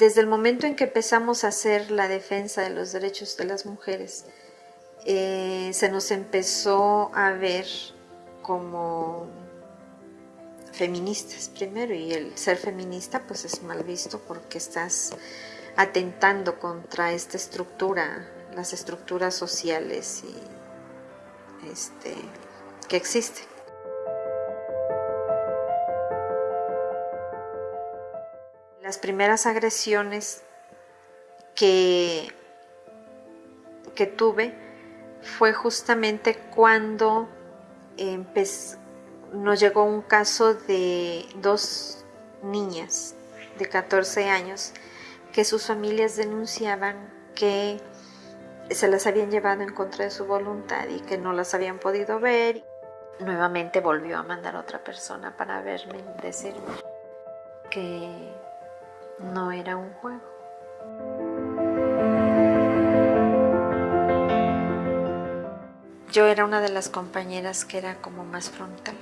desde el momento en que empezamos a hacer la defensa de los derechos de las mujeres, eh, se nos empezó a ver como feministas primero y el ser feminista pues es mal visto porque estás atentando contra esta estructura, las estructuras sociales y, este, que existen. Las primeras agresiones que, que tuve fue justamente cuando nos llegó un caso de dos niñas de 14 años que sus familias denunciaban que se las habían llevado en contra de su voluntad y que no las habían podido ver. Nuevamente volvió a mandar otra persona para verme decirme que no era un juego. Yo era una de las compañeras que era como más frontal.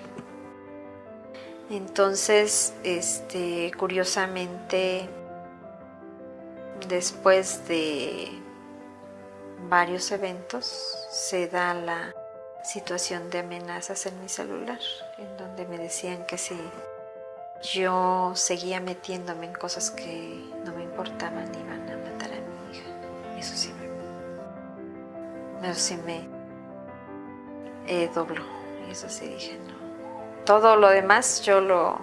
Entonces, este, curiosamente, después de varios eventos, se da la situación de amenazas en mi celular, en donde me decían que si yo seguía metiéndome en cosas que no me importaban, iban a matar a mi hija. Eso sí me, eso sí me eh, dobló. Y eso sí dije, no. Todo lo demás yo lo,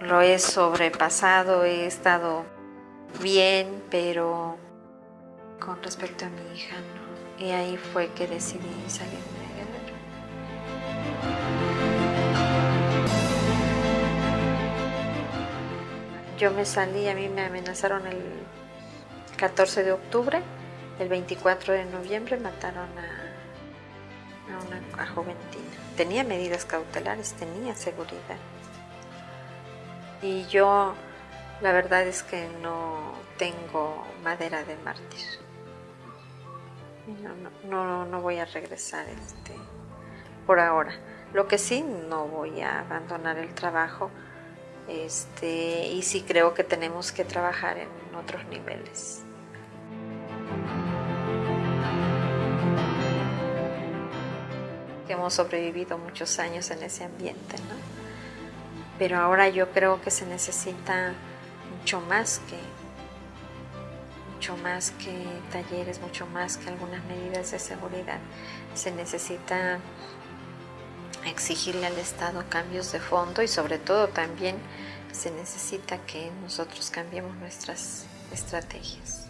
lo he sobrepasado, he estado bien, pero con respecto a mi hija no. Y ahí fue que decidí salirme de Guerrero. Yo me salí, a mí me amenazaron el 14 de octubre, el 24 de noviembre mataron a, a una joventina. Tenía medidas cautelares, tenía seguridad. Y yo la verdad es que no tengo madera de mártir. No, no, voy a regresar este, por ahora. Lo que sí, no voy a abandonar el trabajo este, y sí creo que tenemos que trabajar en otros niveles. Hemos sobrevivido muchos años en ese ambiente, ¿no? Pero ahora yo creo que se necesita mucho más que mucho más que talleres, mucho más que algunas medidas de seguridad. Se necesita exigirle al Estado cambios de fondo y sobre todo también se necesita que nosotros cambiemos nuestras estrategias.